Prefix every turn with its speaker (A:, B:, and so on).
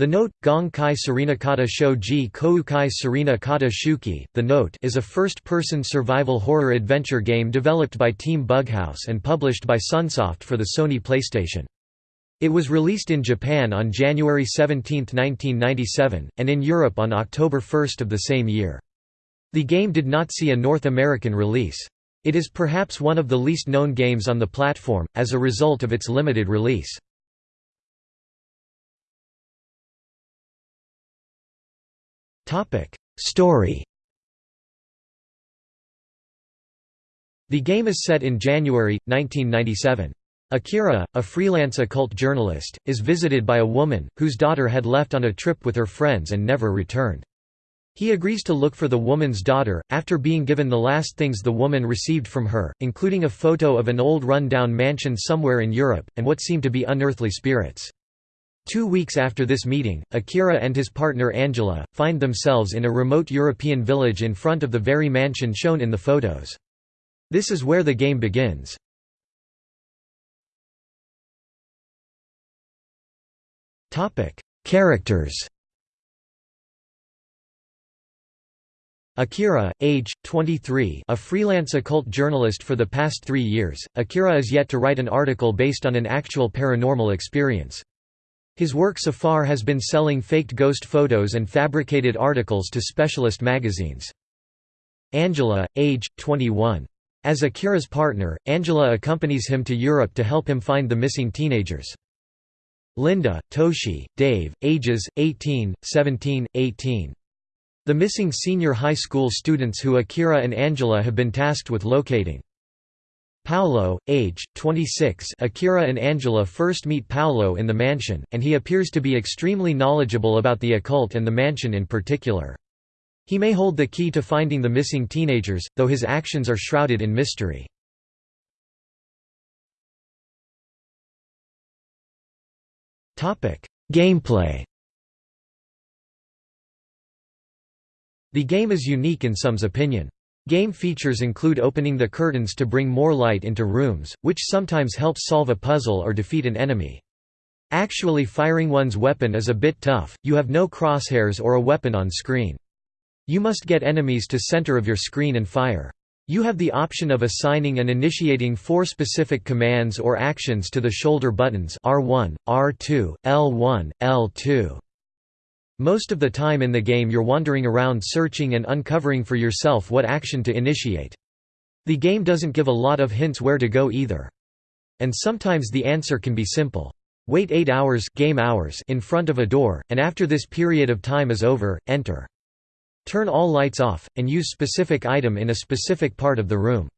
A: The note, Gong Kai Sarinakata Shoji Koukai Sarina Kata Shuki, The Note is a first-person survival horror adventure game developed by Team Bughouse and published by Sunsoft for the Sony PlayStation. It was released in Japan on January 17, 1997, and in Europe on October 1 of the same year. The game did not see a North American release. It is perhaps one of the least known games on the platform, as a result of its limited release. Story The game is set in January, 1997. Akira, a freelance occult journalist, is visited by a woman, whose daughter had left on a trip with her friends and never returned. He agrees to look for the woman's daughter, after being given the last things the woman received from her, including a photo of an old run-down mansion somewhere in Europe, and what seem to be unearthly spirits. Two weeks after this meeting, Akira and his partner Angela, find themselves in a remote European village in front of the very mansion shown in the photos. This is where the game begins. Characters Akira, age, 23 a freelance occult journalist for the past three years, Akira is yet to write an article based on an actual paranormal experience. His work so far has been selling faked ghost photos and fabricated articles to specialist magazines. Angela, age, 21. As Akira's partner, Angela accompanies him to Europe to help him find the missing teenagers. Linda, Toshi, Dave, ages, 18, 17, 18. The missing senior high school students who Akira and Angela have been tasked with locating. Paolo, age, 26 Akira and Angela first meet Paolo in the mansion, and he appears to be extremely knowledgeable about the occult and the mansion in particular. He may hold the key to finding the missing teenagers, though his actions are shrouded in mystery. Gameplay The game is unique in some's opinion. Game features include opening the curtains to bring more light into rooms, which sometimes helps solve a puzzle or defeat an enemy. Actually firing one's weapon is a bit tough, you have no crosshairs or a weapon on screen. You must get enemies to center of your screen and fire. You have the option of assigning and initiating four specific commands or actions to the shoulder buttons R1, R2, L1, L2. Most of the time in the game you're wandering around searching and uncovering for yourself what action to initiate. The game doesn't give a lot of hints where to go either. And sometimes the answer can be simple. Wait 8 hours, game hours in front of a door, and after this period of time is over, enter. Turn all lights off, and use specific item in a specific part of the room.